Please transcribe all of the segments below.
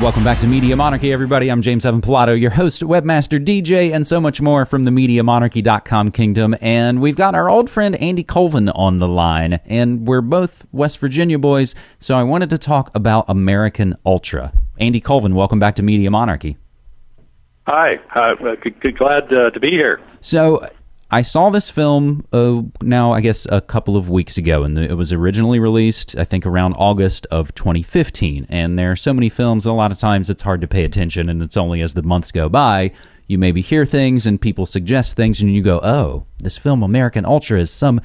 Welcome back to Media Monarchy, everybody. I'm James Evan Pilato, your host, webmaster, DJ, and so much more from the MediaMonarchy.com kingdom. And we've got our old friend Andy Colvin on the line, and we're both West Virginia boys, so I wanted to talk about American Ultra. Andy Colvin, welcome back to Media Monarchy. Hi, uh, glad uh, to be here. So, I saw this film uh, now, I guess, a couple of weeks ago, and it was originally released, I think, around August of 2015. And there are so many films, a lot of times it's hard to pay attention, and it's only as the months go by you maybe hear things and people suggest things, and you go, "Oh, this film American Ultra is some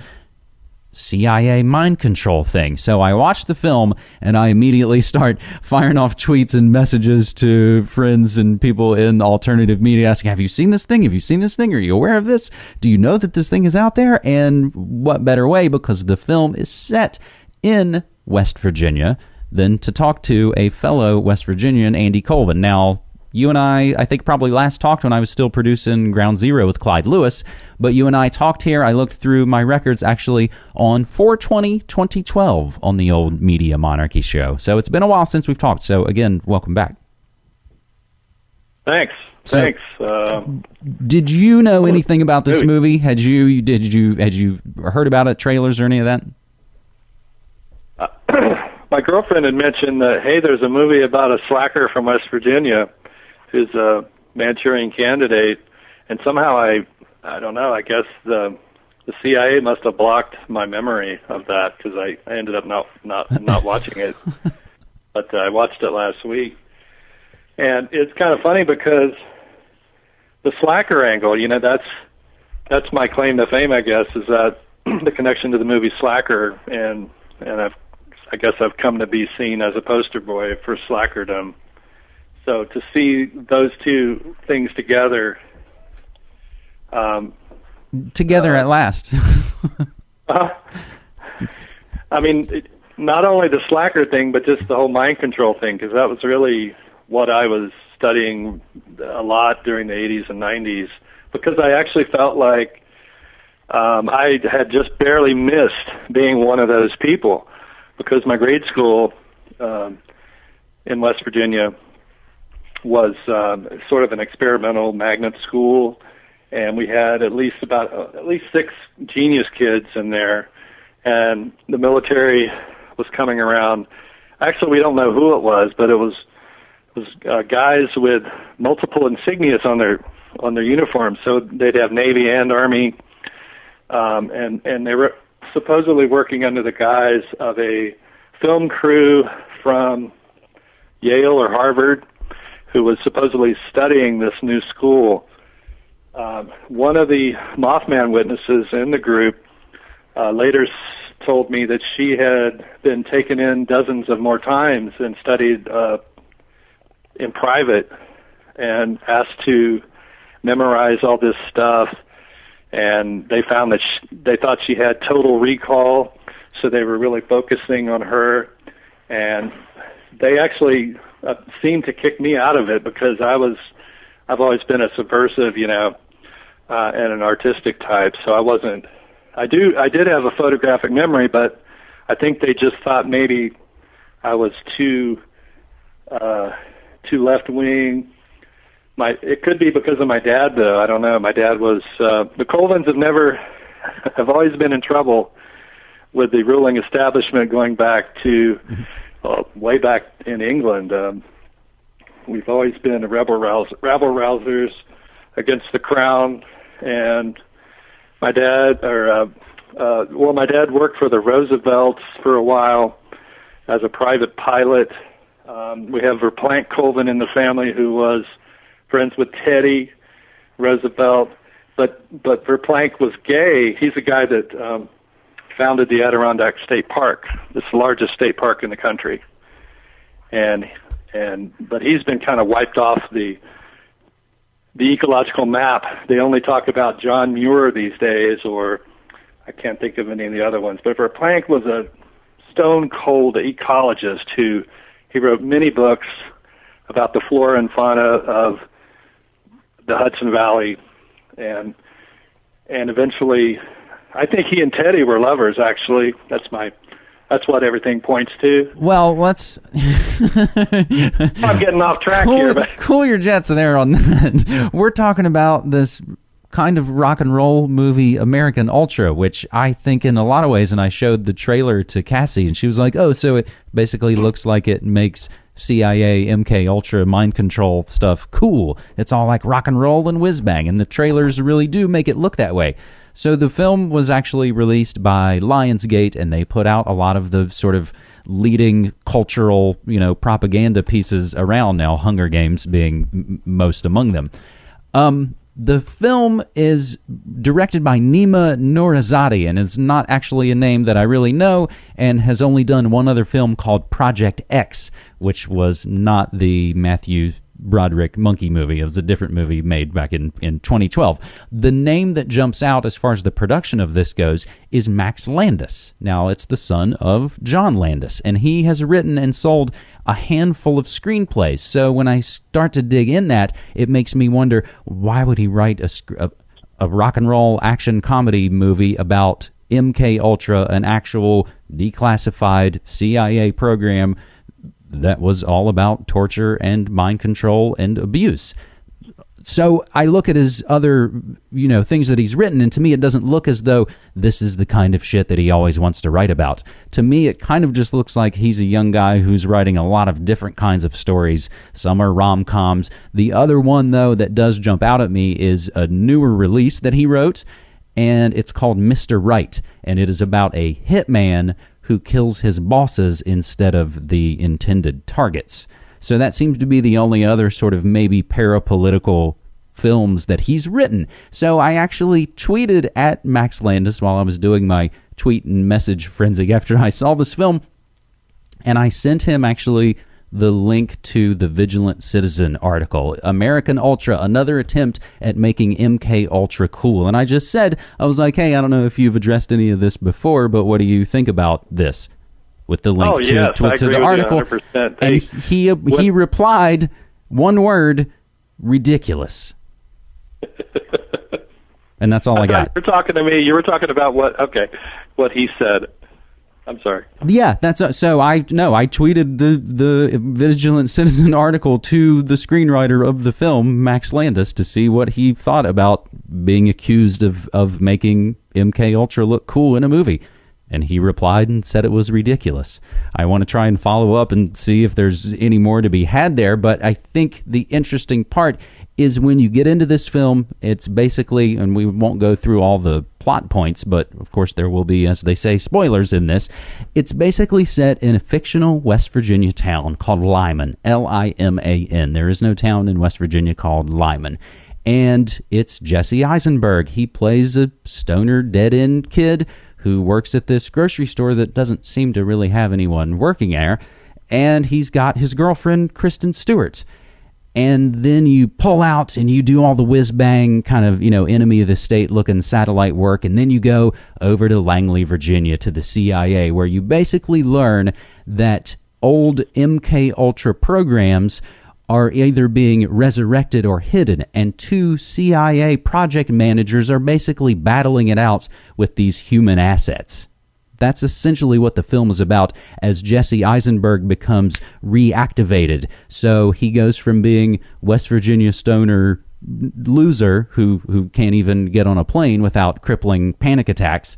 CIA mind control thing. So I watch the film and I immediately start firing off tweets and messages to friends and people in alternative media asking, Have you seen this thing? Have you seen this thing? Are you aware of this? Do you know that this thing is out there? And what better way? Because the film is set in West Virginia than to talk to a fellow West Virginian, Andy Colvin. Now, you and I, I think probably last talked when I was still producing Ground Zero with Clyde Lewis, but you and I talked here. I looked through my records actually on 420 2012 on the old Media Monarchy show. So it's been a while since we've talked. So again, welcome back. Thanks. So, Thanks. Uh, did you know anything about this movie? Had you did you had you heard about it, trailers or any of that? Uh, my girlfriend had mentioned that hey, there's a movie about a slacker from West Virginia who's a Manchurian candidate, and somehow I, I don't know. I guess the the CIA must have blocked my memory of that because I, I ended up not not not watching it. But uh, I watched it last week, and it's kind of funny because the slacker angle, you know, that's that's my claim to fame, I guess, is that the connection to the movie Slacker, and and I've I guess I've come to be seen as a poster boy for slackerdom so to see those two things together, um, together uh, at last. uh, I mean, it, not only the slacker thing, but just the whole mind control thing, because that was really what I was studying a lot during the 80s and 90s, because I actually felt like um, I had just barely missed being one of those people, because my grade school um, in West Virginia was um, sort of an experimental magnet school, and we had at least about uh, at least six genius kids in there, and the military was coming around. Actually, we don't know who it was, but it was it was uh, guys with multiple insignias on their on their uniforms. So they'd have Navy and Army, um, and and they were supposedly working under the guise of a film crew from Yale or Harvard who was supposedly studying this new school. Um, one of the Mothman witnesses in the group uh, later told me that she had been taken in dozens of more times and studied uh, in private and asked to memorize all this stuff. And they found that she, they thought she had total recall, so they were really focusing on her. And they actually uh, seemed to kick me out of it because I was I've always been a subversive, you know, uh, and an artistic type. So I wasn't. I do. I did have a photographic memory, but I think they just thought maybe I was too uh, too left wing. My it could be because of my dad, though. I don't know. My dad was uh, the Colvins have never have always been in trouble with the ruling establishment going back to mm-hmm uh, way back in England. Um, we've always been rebel rouse, rebel rousers against the crown, and my dad, or uh, uh, well, my dad worked for the Roosevelts for a while as a private pilot. Um, we have Verplanck Colvin in the family, who was friends with Teddy Roosevelt, but but Verplanck was gay. He's a guy that um, founded the Adirondack State Park. It's the largest state park in the country. And and but he's been kind of wiped off the the ecological map. They only talk about John Muir these days, or I can't think of any of the other ones. But Verplanck was a stone cold ecologist who he wrote many books about the flora and fauna of the Hudson Valley, and and eventually I think he and Teddy were lovers. Actually, that's my that's what everything points to. Well, let's. I'm getting off track cool, here, but cool your jets there on that. We're talking about this kind of rock and roll movie, American Ultra, which I think in a lot of ways, and I showed the trailer to Cassie, and she was like, "Oh, so it basically looks like it makes." CIA, MK Ultra, mind control stuff cool. It's all like rock and roll and whiz bang, and the trailers really do make it look that way. So the film was actually released by Lionsgate, and they put out a lot of the sort of leading cultural, you know, propaganda pieces around now. Hunger Games being m- most among them. Um, the film is directed by Nima Nourizadeh, and it's not actually a name that I really know, and has only done one other film called Project X, which was not the Matthew Broderick monkey movie. It was a different movie made back in, in 2012. The name that jumps out as far as the production of this goes is Max Landis. Now, it's the son of John Landis, and he has written and sold a handful of screenplays. So when I start to dig in that, it makes me wonder why would he write a, a, a rock and roll action comedy movie about MK Ultra, an actual declassified CIA program that was all about torture and mind control and abuse. So I look at his other, you know, things that he's written, and to me, it doesn't look as though this is the kind of shit that he always wants to write about. To me, it kind of just looks like he's a young guy who's writing a lot of different kinds of stories. Some are rom coms. The other one, though, that does jump out at me is a newer release that he wrote, and it's called Mr. Right, and it is about a hitman who kills his bosses instead of the intended targets. So that seems to be the only other sort of maybe parapolitical films that he's written. So I actually tweeted at Max Landis while I was doing my tweet and message frenzy after I saw this film. And I sent him actually the link to the Vigilant Citizen article, American Ultra, another attempt at making MK Ultra cool. And I just said, I was like, hey, I don't know if you've addressed any of this before, but what do you think about this? With the link Oh, to, yes, to, to the article, 100%. and Hey, he he replied one word, ridiculous. and that's all I got. You're talking to me. You were talking about what? Okay, what he said. I'm sorry. Yeah, that's uh, so. I no, I tweeted the the Vigilant Citizen article to the screenwriter of the film, Max Landis, to see what he thought about being accused of of making MK Ultra look cool in a movie. And he replied and said it was ridiculous. I want to try and follow up and see if there's any more to be had there. But I think the interesting part is when you get into this film, it's basically, and we won't go through all the plot points, but of course there will be, as they say, spoilers in this. It's basically set in a fictional West Virginia town called Liman, L I M A N. There is no town in West Virginia called Liman. And it's Jesse Eisenberg. He plays a stoner, dead end kid who works at this grocery store that doesn't seem to really have anyone working there. And he's got his girlfriend, Kristen Stewart and then you pull out and you do all the whiz bang kind of you know enemy of the state looking satellite work. And then you go over to langley virginia to the cia where you basically learn that old mk ultra programs are either being resurrected or hidden. And two cia project managers are basically battling it out with these human assets that's essentially what the film is about as Jesse Eisenberg becomes reactivated. So he goes from being West Virginia stoner loser who who can't even get on a plane without crippling panic attacks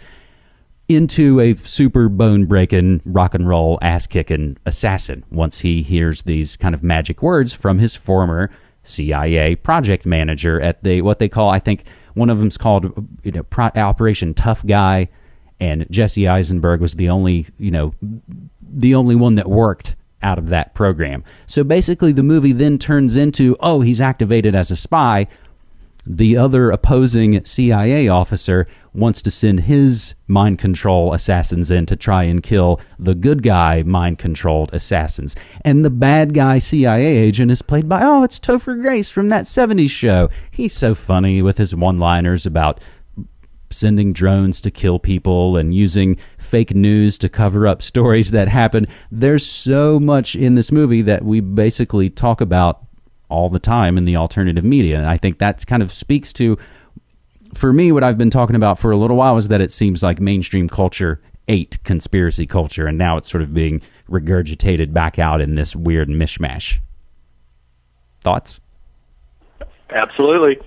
into a super bone breaking rock and roll ass kicking assassin once he hears these kind of magic words from his former CIA project manager at the what they call I think one of them's called you know Pro- Operation Tough Guy and Jesse Eisenberg was the only, you know, the only one that worked out of that program. So basically, the movie then turns into, oh, he's activated as a spy. The other opposing CIA officer wants to send his mind control assassins in to try and kill the good guy mind controlled assassins. And the bad guy CIA agent is played by, oh, it's Topher Grace from that 70s show. He's so funny with his one liners about sending drones to kill people and using fake news to cover up stories that happen. There's so much in this movie that we basically talk about all the time in the alternative media. And I think that kind of speaks to, for me, what I've been talking about for a little while is that it seems like mainstream culture ate conspiracy culture, and now it's sort of being regurgitated back out in this weird mishmash. Thoughts? Absolutely.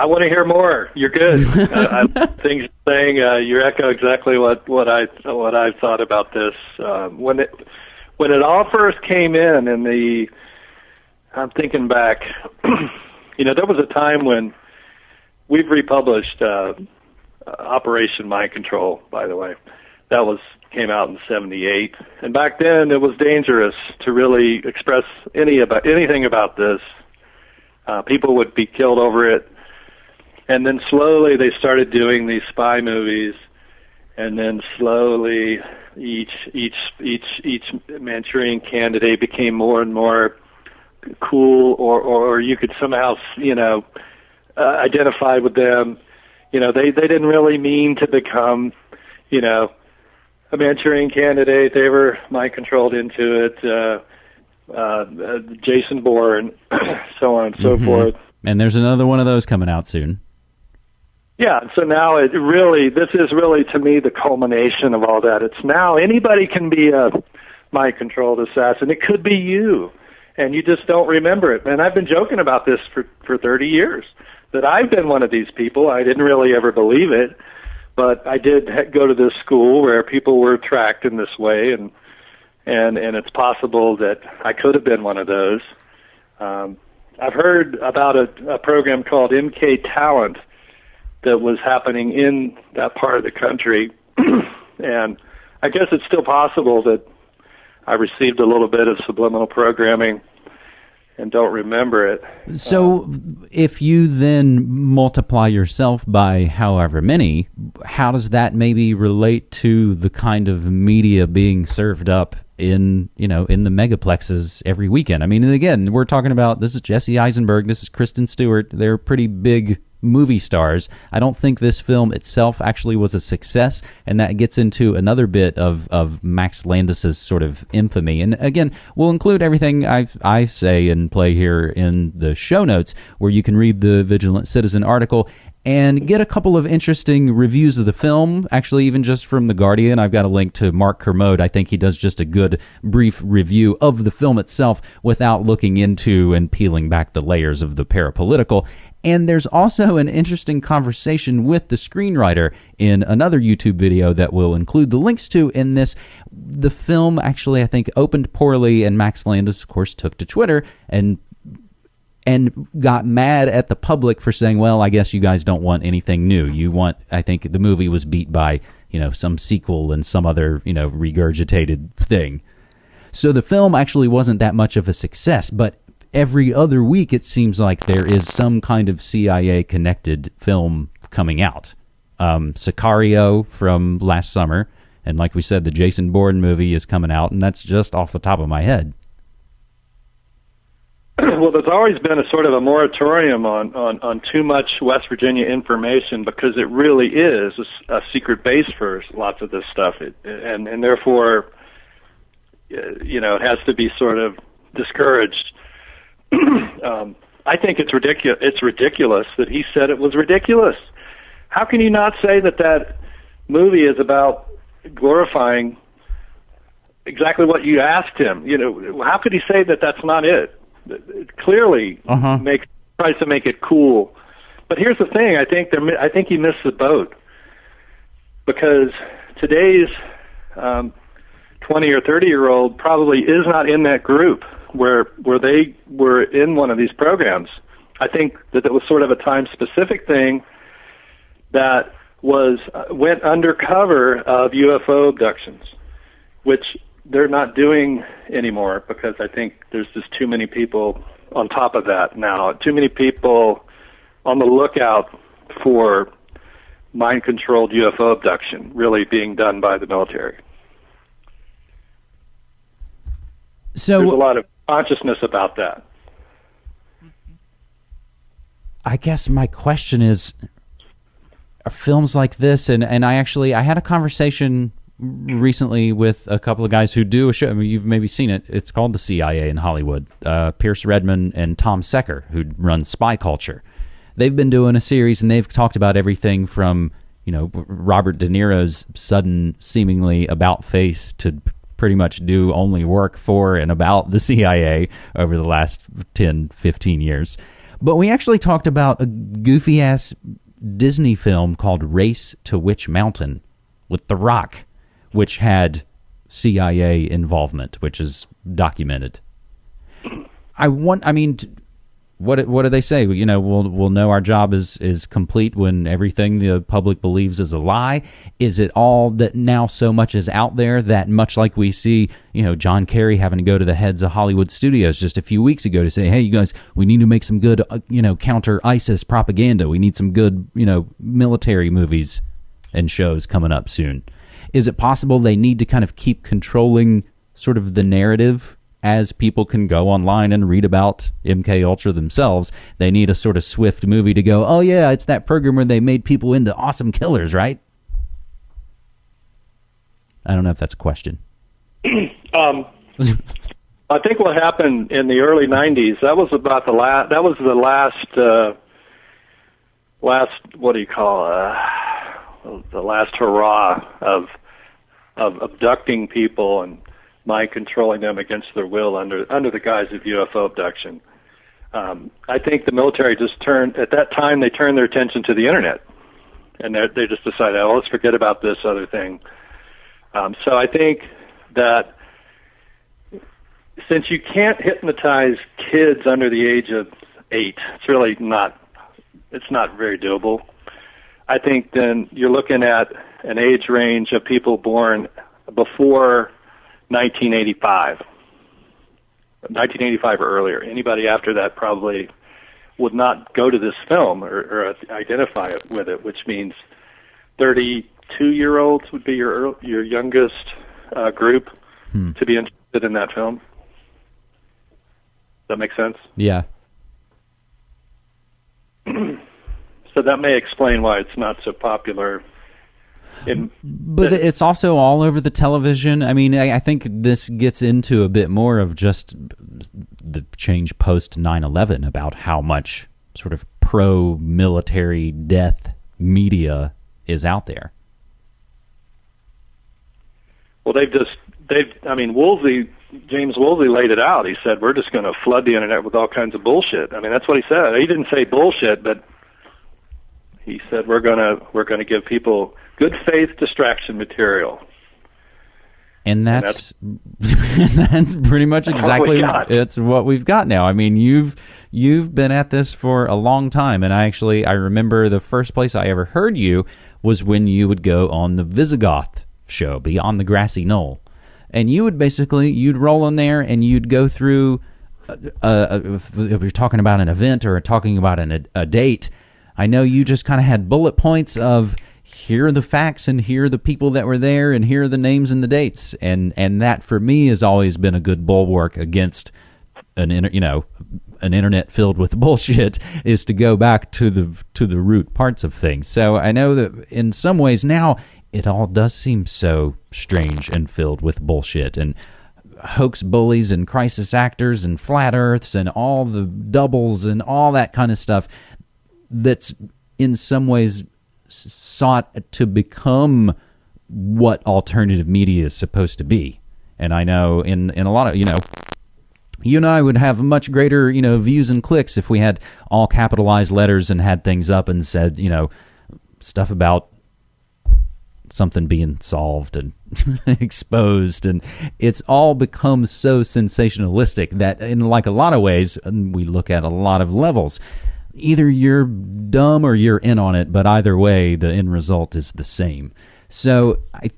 I want to hear more. You're good. uh, I, things you're saying, uh, you echo exactly what what I what I thought about this uh, when it when it all first came in. In the, I'm thinking back. you know, there was a time when we've republished uh, Operation Mind Control. By the way, that was came out in '78, and back then it was dangerous to really express any about anything about this. Uh, people would be killed over it and then slowly they started doing these spy movies and then slowly each each each each Manchurian candidate became more and more cool or or, or you could somehow you know uh, identify with them. You know they they didn't really mean to become you know a Manchurian candidate. They were mind controlled into it uh uh, uh Jason Bourne so on and so mm-hmm. forth. And there's another one of those coming out soon yeah, so now it really, this is really to me the culmination of all that. It's now anybody can be a mind controlled assassin. It could be you, and you just don't remember it. And I've been joking about this for, for 30 years that I've been one of these people. I didn't really ever believe it, but I did go to this school where people were tracked in this way, and and and it's possible that I could have been one of those. Um, I've heard about a, a program called MK Talent that was happening in that part of the country. and I guess it's still possible that I received a little bit of subliminal programming and don't remember it. So, if you then multiply yourself by however many, how does that maybe relate to the kind of media being served up in you know in the megaplexes every weekend? I mean, again, we're talking about this is Jesse Eisenberg, this is Kristen Stewart. They're pretty big movie stars. I don't think this film itself actually was a success, and that gets into another bit of, of Max Landis's sort of infamy. And again, we'll include everything I I say and play here in the show notes, where you can read the Vigilant Citizen article and get a couple of interesting reviews of the film. Actually, even just from The Guardian, I've got a link to Mark Kermode. I think he does just a good brief review of the film itself without looking into and peeling back the layers of the parapolitical. And there's also an interesting conversation with the screenwriter in another YouTube video that we'll include the links to in this. The film actually, I think, opened poorly, and Max Landis, of course, took to Twitter and and got mad at the public for saying, "Well, I guess you guys don't want anything new. You want." I think the movie was beat by you know some sequel and some other you know regurgitated thing. So the film actually wasn't that much of a success, but every other week it seems like there is some kind of CIA connected film coming out. Um, Sicario from last summer, and like we said, the Jason Bourne movie is coming out, and that's just off the top of my head. Well, there's always been a sort of a moratorium on, on, on too much West Virginia information because it really is a, a secret base for lots of this stuff, it, and and therefore, you know, it has to be sort of discouraged um, I think it's ridiculous. It's ridiculous that he said it was ridiculous. How can you not say that that movie is about glorifying exactly what you asked him? You know, how could he say that that's not it? It clearly uh-huh. makes tries to make it cool. But here's the thing: I think there, I think he missed the boat because today's um, 20 or 30 year old probably is not in that group where where they were in one of these programs. I think that it was sort of a time specific thing that was uh, went undercover of UFO abductions, which they're not doing anymore because I think there's just too many people on top of that now. Too many people on the lookout for mind controlled UFO abduction really being done by the military. So there's a lot of consciousness about that. I guess my question is are films like this and, and I actually I had a conversation recently with a couple of guys who do a show. I mean, you've maybe seen it. It's called the CIA in Hollywood. Uh, Pierce Redmond and Tom Secker, who runs Spy Culture, they've been doing a series and they've talked about everything from you know Robert De Niro's sudden seemingly about face to pretty much do only work for and about the CIA over the last 10 15 years. But we actually talked about a goofy ass Disney film called Race to Witch Mountain with The Rock which had CIA involvement which is documented. I want I mean what what do they say? You know, we'll we'll know our job is is complete when everything the public believes is a lie. Is it all that now so much is out there that much like we see, you know, John Kerry having to go to the heads of Hollywood studios just a few weeks ago to say, "Hey, you guys, we need to make some good, uh, you know, counter ISIS propaganda. We need some good, you know, military movies and shows coming up soon." Is it possible they need to kind of keep controlling sort of the narrative as people can go online and read about MK Ultra themselves, they need a sort of swift movie to go, "Oh yeah, it's that program where they made people into awesome killers, right?" I don't know if that's a question. um, I think what happened in the early '90s that was about the last. That was the last. Uh, last. What do you call? Uh, the last hurrah of of abducting people and mind controlling them against their will under under the guise of UFO abduction. Um, I think the military just turned at that time they turned their attention to the internet, and they just decided, oh, let's forget about this other thing. Um, so I think that since you can't hypnotize kids under the age of eight, it's really not it's not very doable. I think then you're looking at an age range of people born before 1985. 1985 or earlier. Anybody after that probably would not go to this film or, or identify it with it, which means 32 year olds would be your your youngest uh, group hmm. to be interested in that film. Does that make sense? Yeah. so that may explain why it's not so popular it, but it's also all over the television. I mean, I, I, think this gets into a bit more of just the change post 9 11 about how much sort of pro military death media is out there. Well, they've just, they've, I mean, Woolsey, James Woolsey laid it out. He said, we're just going to flood the internet with all kinds of bullshit. I mean, that's what he said. He didn't say bullshit, but he said, we're going to, we're going to give people good faith distraction material. And that's and that's, that's, pretty much exactly what it's what we've got now. I mean, you've you've been at this for a long time, and I actually I remember the first place I ever heard you was when you would go on the Vyzygoth show, Beyond the Grassy Knoll, and you would basically you'd roll in there and you'd go through. Uh, uh, if you're talking about an event or talking about an, a, a date, I know you just kind of had bullet points of here are the facts and here are the people that were there and here are the names and the dates. And and that for me has always been a good bulwark against an inter, you know an internet filled with bullshit is to go back to the to the root parts of things. So i know that in some ways now it all does seem so strange and filled with bullshit and hoax bullies and crisis actors and flat earths and all the doubles and all that kind of stuff that's in some ways sought to become what alternative media is supposed to be. And I know in in a lot of you know you and I would have much greater, you know, views and clicks if we had all capitalized letters and had things up and said, you know, stuff about something being solved and exposed and it's all become so sensationalistic that in like a lot of ways we look at a lot of levels either you're dumb or you're in on it, but either way, the end result is the same. So I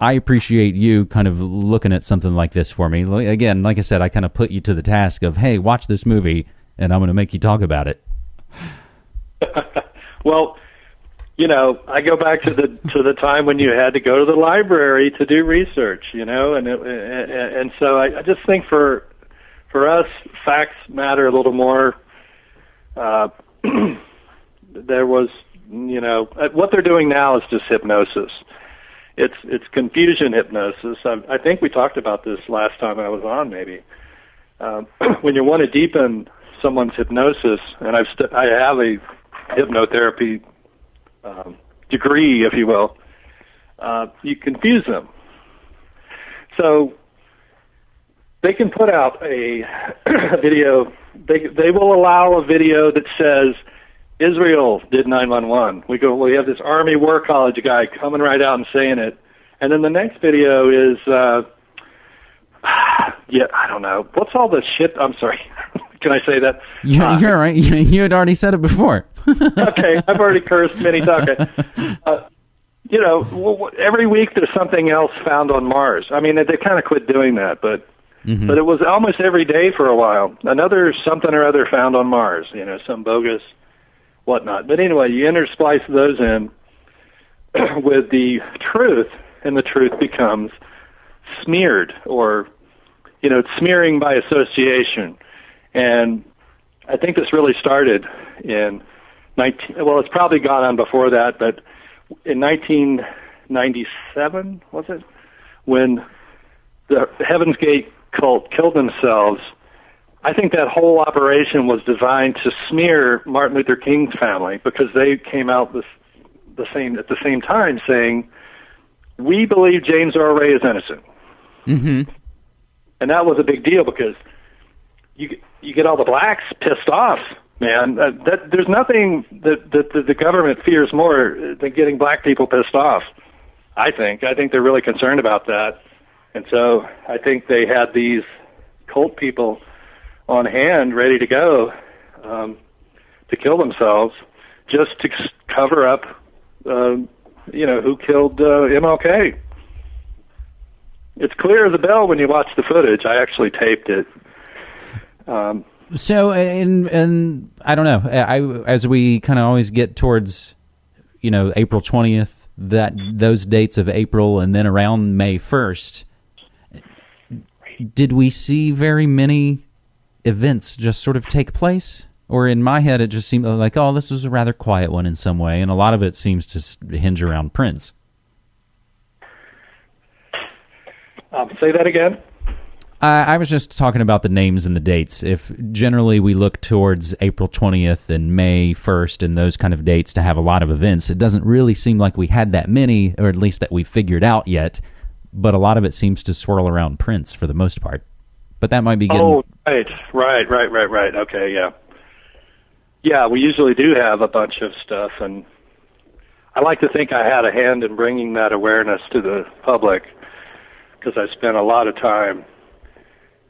I appreciate you kind of looking at something like this for me. Again, like I said, I kind of put you to the task of, hey, watch this movie, and I'm going to make you talk about it. well, you know, I go back to the to the time when you had to go to the library to do research, you know, and it, and, and so I, I just think for for us, facts matter a little more uh, there was, you know, uh, what they're doing now is just hypnosis. It's it's confusion hypnosis. I, I think we talked about this last time I was on. Maybe um, when you want to deepen someone's hypnosis, and I've st- I have a hypnotherapy um, degree, if you will, uh, you confuse them. So they can put out a, a video. They they will allow a video that says Israel did 911. We go. We have this Army War College guy coming right out and saying it, and then the next video is. Uh, yeah, I don't know. What's all this shit? I'm sorry. Can I say that? Yeah, uh, you're right. You had already said it before. okay, I've already cursed many times. Uh, you know, every week there's something else found on Mars. I mean, they, they kind of quit doing that, but mm-hmm. but it was almost every day for a while. Another something or other found on Mars. You know, some bogus whatnot. But anyway, you intersplice those in with the truth, and the truth becomes smeared or you know, smearing by association. And I think this really started in 19 well, it's probably gone on before that, but in 1997 was it when the Heaven's Gate cult killed themselves? I think that whole operation was designed to smear Martin Luther King's family because they came out this, the same at the same time saying, "We believe James Earl Ray is innocent." Mm-hmm. And that was a big deal because you you get all the blacks pissed off man. Uh, that there's nothing that, that that the government fears more than getting black people pissed off. I think. I think they're really concerned about that, and so I think they had these cult people on hand, ready to go um, to kill themselves, just to cover up, uh, you know, who killed uh, MLK. It's clear as a bell when you watch the footage. I actually taped it. Um, so, and and I don't know. I as we kind of always get towards, you know, April twentieth, that those dates of April, and then around May first. Did we see very many events just sort of take place? Or in my head, it just seemed like, oh, this was a rather quiet one in some way, and a lot of it seems to hinge around Prince. Um, say that again. I was just talking about the names and the dates. If generally we look towards April 20th and May 1st and those kind of dates to have a lot of events, it doesn't really seem like we had that many, or at least that we figured out yet. But a lot of it seems to swirl around Prince for the most part. But that might be getting. Oh, right, right, right, right, right. Okay, yeah. Yeah, we usually do have a bunch of stuff, and I like to think I had a hand in bringing that awareness to the public because I spent a lot of time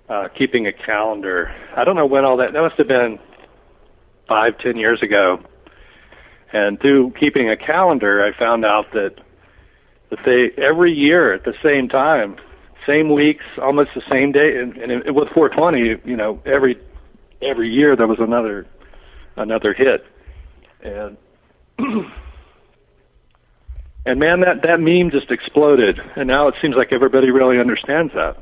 uh, keeping a calendar. I don't know when all that. That must have been five, ten years ago. And through keeping a calendar, I found out that they every year at the same time, same weeks, almost the same day, and, and it, with 420, you know, every every year there was another another hit, and and man, that that meme just exploded, and now it seems like everybody really understands that.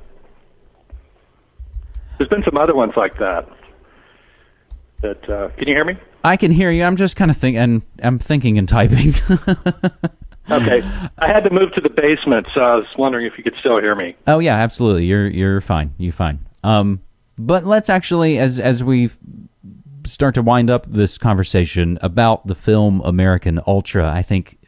There's been some other ones like that. That uh, can you hear me? I can hear you. I'm just kind of thinking. And I'm thinking and typing. okay, I had to move to the basement, so I was wondering if you could still hear me. Oh yeah, absolutely. You're you're fine. You're fine. Um, but let's actually, as as we start to wind up this conversation about the film American Ultra, I think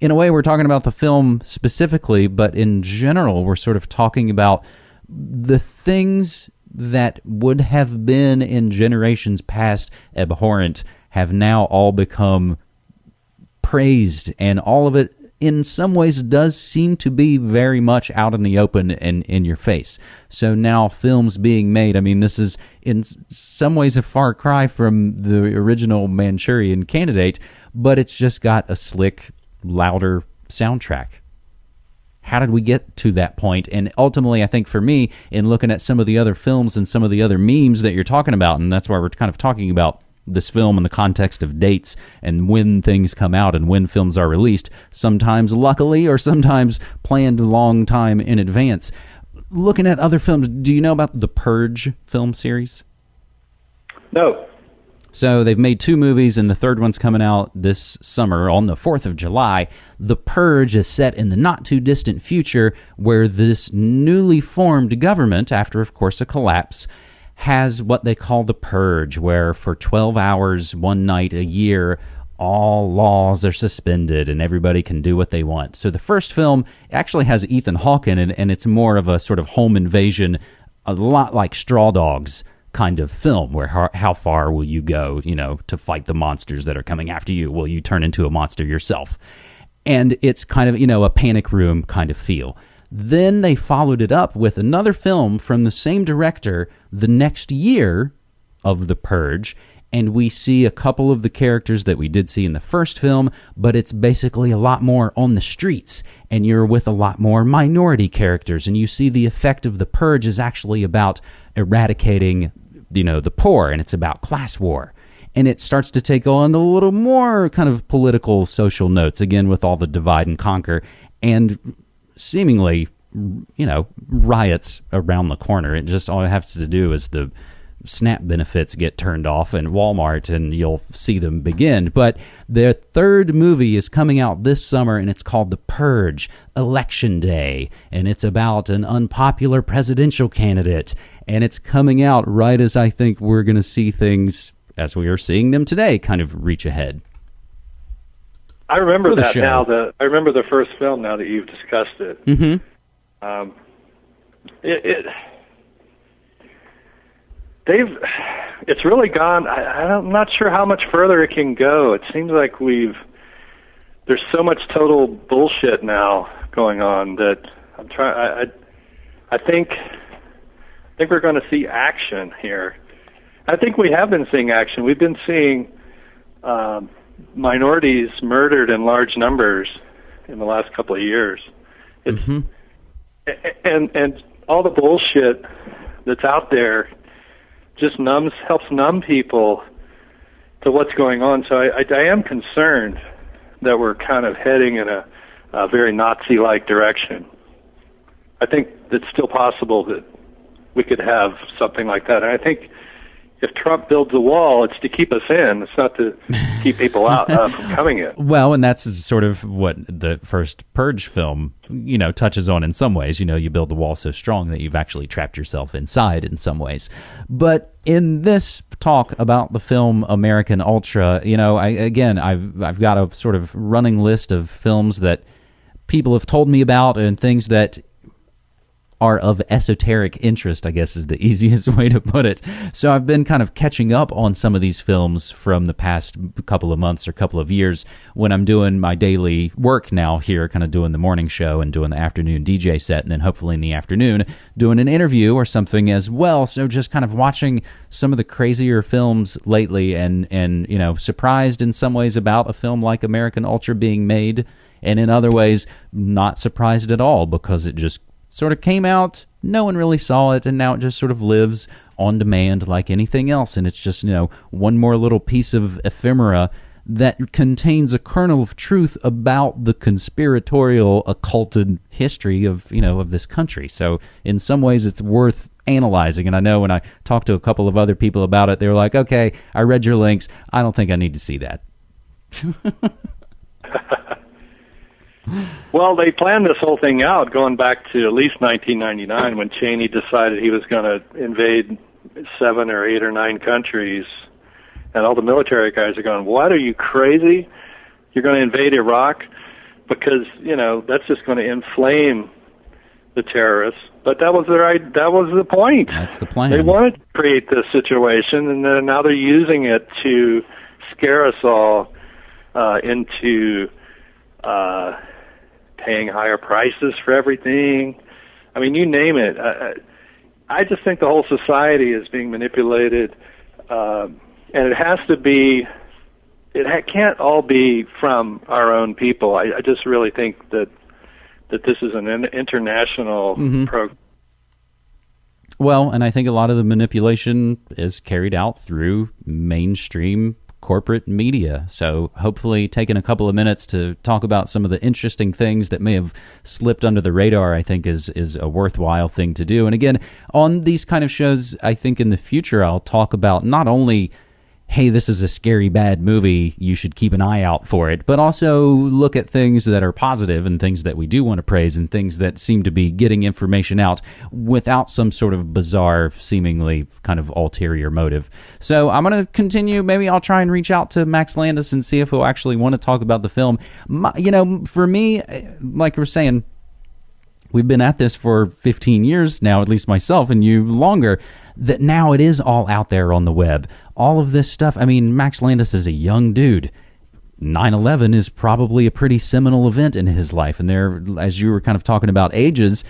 in a way we're talking about the film specifically, but in general we're sort of talking about the things that would have been in generations past abhorrent have now all become praised, and all of it in some ways does seem to be very much out in the open and in your face. So now films being made, I mean, this is in some ways a far cry from the original Manchurian candidate, but it's just got a slick, louder soundtrack how did we get to that point? And ultimately, I think for me, in looking at some of the other films and some of the other memes that you're talking about, and that's why we're kind of talking about this film in the context of dates and when things come out and when films are released, sometimes luckily or sometimes planned a long time in advance. Looking at other films, do you know about the Purge film series? No. So they've made two movies, and the third one's coming out this summer on the 4th of July. The Purge is set in the not too distant future where this newly formed government, after, of course, a collapse, has what they call the Purge, where for 12 hours, one night a year, all laws are suspended and everybody can do what they want. So the first film actually has Ethan Hawke in it, and it's more of a sort of home invasion, a lot like Straw Dogs kind of film where how, how, far will you go, you know, to fight the monsters that are coming after you? Will you turn into a monster yourself? And it's kind of, you know, a panic room kind of feel. Then they followed it up with another film from the same director the next year of The Purge and we see a couple of the characters that we did see in the first film, but it's basically a lot more on the streets, and you're with a lot more minority characters, and you see the effect of the purge is actually about eradicating, you know, the poor, and it's about class war. And it starts to take on a little more kind of political social notes, again, with all the divide and conquer, and seemingly, you know, riots around the corner. It just all it has to do is the SNAP benefits get turned off in Walmart and you'll see them begin. But their third movie is coming out this summer and it's called The Purge Election Day. And it's about an unpopular presidential candidate. And it's coming out right as I think we're going to see things as we are seeing them today kind of reach ahead. I remember that show. now. The I remember the first film now that you've discussed it. Mm-hmm. Um, it, it they've it's really gone I, i'm not sure how much further it can go it seems like we've there's so much total bullshit now going on that i'm trying i i, I think i think we're going to see action here i think we have been seeing action we've been seeing um minorities murdered in large numbers in the last couple of years it's mm-hmm. and and all the bullshit that's out there just numbs helps numb people to what's going on. So I, I, I am concerned that we're kind of heading in a, a very Nazi-like direction. I think it's still possible that we could have something like that. And I think if Trump builds a wall, it's to keep us in. It's not to keep people out uh, from coming in. Well, and that's sort of what the first Purge film, you know, touches on in some ways. You know, you build the wall so strong that you've actually trapped yourself inside in some ways. But in this talk about the film American Ultra, you know, I again, I've I've got a sort of running list of films that people have told me about and things that are of esoteric interest, I guess is the easiest way to put it. So I've been kind of catching up on some of these films from the past couple of months or couple of years when I'm doing my daily work now here, kind of doing the morning show and doing the afternoon DJ set, and then hopefully in the afternoon doing an interview or something as well. So just kind of watching some of the crazier films lately and, and you know, surprised in some ways about a film like American Ultra being made and in other ways not surprised at all because it just sort of came out, no one really saw it, and now it just sort of lives on demand like anything else. And it's just, you know, one more little piece of ephemera that contains a kernel of truth about the conspiratorial occulted history of you know of this country so in some ways it's worth analyzing and i know when i talked to a couple of other people about it they were like okay i read your links i don't think i need to see that well, they planned this whole thing out going back to at least 1999 when Cheney decided he was going to invade seven or eight or nine countries, and all the military guys are going, "What? Are you crazy? You're going to invade Iraq?" Because you know that's just going to inflame the terrorists. But that was their that was the point. That's the plan. They wanted to create this situation, and then now they're using it to scare us all uh, into. Uh, paying higher prices for everything. I mean, you name it. I, I just think the whole society is being manipulated, uh, and it has to be. It ha- can't all be from our own people. I, I just really think that that this is an international mm-hmm. program. Well, and I think a lot of the manipulation is carried out through mainstream corporate media. So, hopefully, taking a couple of minutes to talk about some of the interesting things that may have slipped under the radar, I think is is a worthwhile thing to do. And again, on these kind of shows, I think in the future I'll talk about not only hey, this is a scary, bad movie. You should keep an eye out for it. But also look at things that are positive and things that we do want to praise and things that seem to be getting information out without some sort of bizarre, seemingly kind of ulterior motive. So I'm going to continue. Maybe I'll try and reach out to Max Landis and see if he'll actually want to talk about the film. My, you know, for me, eh, like we're saying, we've been at this for 15 years now, at least myself and you longer, that now it is all out there on the web. All of this stuff. I mean, Max Landis is a young dude. 9 11 is probably a pretty seminal event in his life. And there, as you were kind of talking about ages,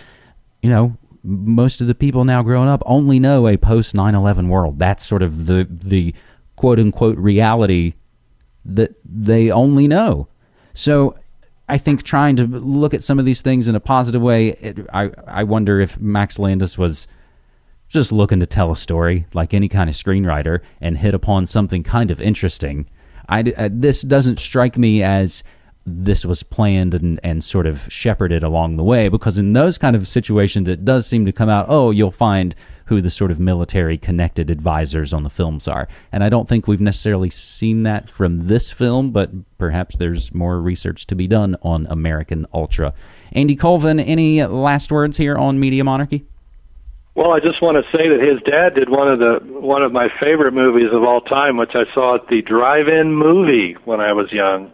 you know, most of the people now growing up only know a post 9 11 world. That's sort of the, the quote unquote reality that they only know. So I think trying to look at some of these things in a positive way, it, I I wonder if Max Landis was just looking to tell a story like any kind of screenwriter and hit upon something kind of interesting. I, I, uh, this doesn't strike me as this was planned and, and sort of shepherded along the way because in those kind of situations it does seem to come out oh you'll find who the sort of military connected advisors on the films are. And I don't think we've necessarily seen that from this film, but perhaps there's more research to be done on American Ultra. Andy Colvin, any last words here on Media Monarchy? Well, I just want to say that his dad did one of the one of my favorite movies of all time, which I saw at the drive-in movie when I was young.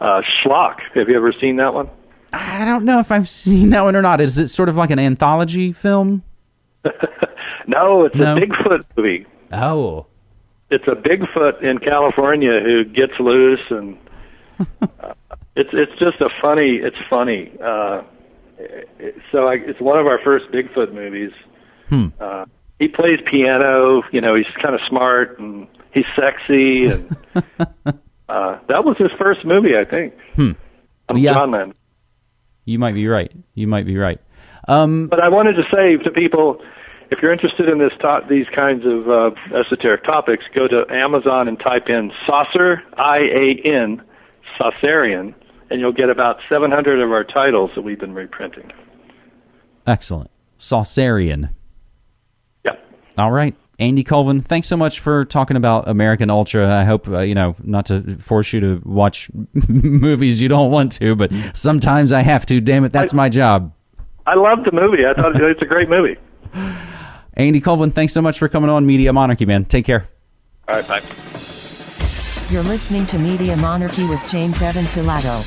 Uh, Schlock. Have you ever seen that one? I don't know if I've seen that one or not. Is it sort of like an anthology film? No, it's no? a Bigfoot movie. Oh. It's a Bigfoot in California who gets loose and uh, it's it's just a funny it's funny. Uh so I, it's one of our first Bigfoot movies. Hmm. Uh he plays piano, you know, he's kind of smart and he's sexy and uh that was his first movie, I think. Hmm. I'm yeah. John Landis. You might be right. You might be right. Um, but I wanted to say to people, if you're interested in this to- these kinds of uh, esoteric topics, go to Amazon and type in Saucer I A N Saucerian, and you'll get about 700 of our titles that we've been reprinting. Excellent, Saucerian. Yeah. All right. Andy Colvin, thanks so much for talking about American Ultra. I hope, uh, you know, not to force you to watch movies you don't want to, but sometimes I have to. Damn it, that's I, my job. I love the movie. I thought it's a great movie. Andy Colvin, thanks so much for coming on Media Monarchy, man. Take care. All right, bye. You're listening to Media Monarchy with James Evan Pilato.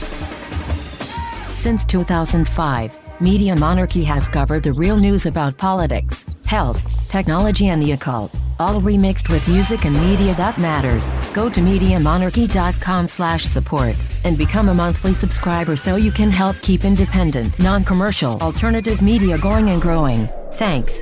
Since 2005, Media Monarchy has covered the real news about politics, health, technology, and the occult, all remixed with music and media that matters. Go to MediaMonarchy.com slash support and become a monthly subscriber so you can help keep independent, non-commercial, alternative media going and growing. Thanks.